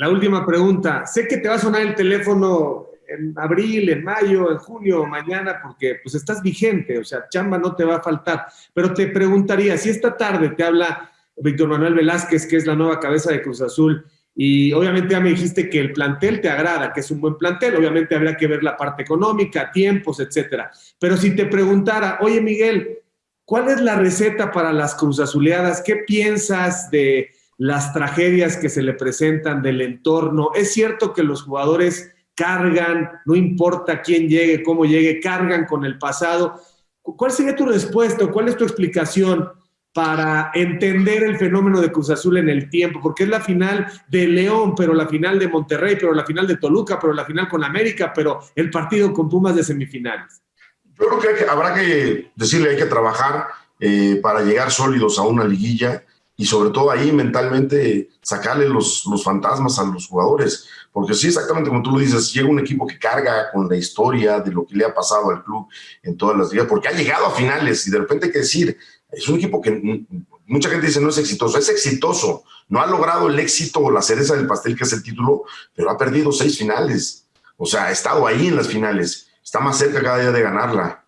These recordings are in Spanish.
La última pregunta. Sé que te va a sonar el teléfono en abril, en mayo, en junio, mañana, porque pues estás vigente, o sea, chamba no te va a faltar. Pero te preguntaría, si esta tarde te habla Víctor Manuel Velázquez, que es la nueva cabeza de Cruz Azul, y obviamente ya me dijiste que el plantel te agrada, que es un buen plantel, obviamente habría que ver la parte económica, tiempos, etcétera. Pero si te preguntara, oye Miguel, ¿cuál es la receta para las Cruz Azuleadas? ¿Qué piensas de las tragedias que se le presentan del entorno? ¿Es cierto que los jugadores cargan, no importa quién llegue, cómo llegue, cargan con el pasado? ¿Cuál sería tu respuesta? ¿Cuál es tu explicación? para entender el fenómeno de Cruz Azul en el tiempo, porque es la final de León, pero la final de Monterrey, pero la final de Toluca, pero la final con América, pero el partido con Pumas de semifinales. Yo creo que, habrá que decirle, hay que trabajar eh, para llegar sólidos a una liguilla y sobre todo ahí mentalmente sacarle los, los fantasmas a los jugadores, porque sí, exactamente como tú lo dices, llega un equipo que carga con la historia de lo que le ha pasado al club en todas las ligas, porque ha llegado a finales y de repente hay que decir, es un equipo que mucha gente dice no es exitoso, es exitoso, no ha logrado el éxito o la cereza del pastel que es el título, pero ha perdido seis finales, o sea, ha estado ahí en las finales, está más cerca cada día de ganarla,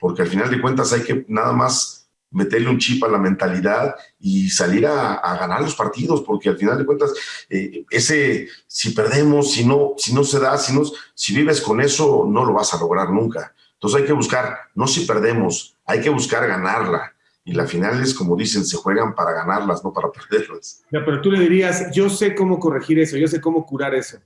porque al final de cuentas hay que nada más meterle un chip a la mentalidad y salir a, ganar los partidos, porque al final de cuentas, eh, ese, si perdemos, si no, si no se da, si, no, si vives con eso, no lo vas a lograr nunca. Entonces hay que buscar, no si perdemos, hay que buscar ganarla y las finales, como dicen, se juegan para ganarlas, no para perderlas. Ya, pero tú le dirías, yo sé cómo corregir eso, yo sé cómo curar eso.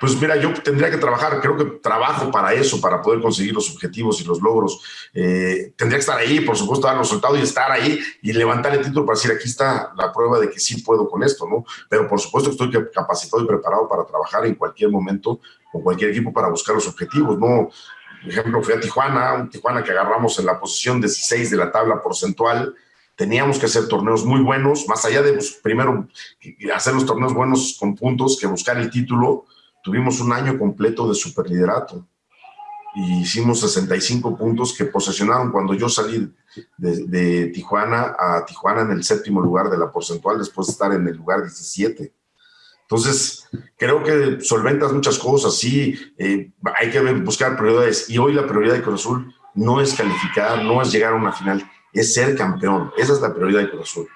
Pues mira, yo tendría que trabajar, creo que trabajo para eso, para poder conseguir los objetivos y los logros. Eh, tendría que estar ahí, por supuesto, dar los resultados y estar ahí y levantar el título para decir, aquí está la prueba de que sí puedo con esto, ¿no? Pero por supuesto estoy capacitado y preparado para trabajar en cualquier momento con cualquier equipo para buscar los objetivos, ¿no? Por ejemplo, fui a Tijuana, un Tijuana que agarramos en la posición 16 de la tabla porcentual. Teníamos que hacer torneos muy buenos, más allá de pues, primero hacer los torneos buenos con puntos que buscar el título. Tuvimos un año completo de superliderato y hicimos 65 puntos que posesionaron cuando yo salí de, Tijuana a Tijuana en el séptimo lugar de la porcentual después de estar en el lugar 17. Entonces, creo que solventas muchas cosas, sí, eh, hay que buscar prioridades. Y hoy la prioridad de Cruz Azul no es calificar, no es llegar a una final, es ser campeón. Esa es la prioridad de Cruz Azul.